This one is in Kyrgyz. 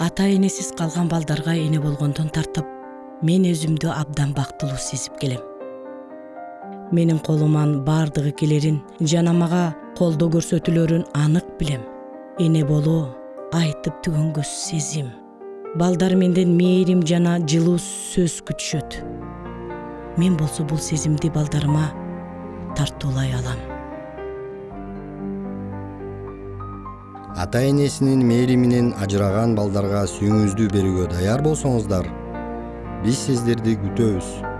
ата энесиз калган балдарга эне болгондон тартып мен өзүмдү абдан бактылуу сезип келем. Менин колуман баардыгы келерин жана мага колдоо көрсөтүлөрүн анык билем. Эне болуу айтып түгөнгөс сезим. Балдар менден мээрим жана жылуу сөз күтүшөт мен болсо бул сезимди балдарыма тартуулай алам ата энесинин мээриминен ажыраган балдарга сүйүүңүздү берүүгө даяр болсоңуздар биз сиздерди күтөбүз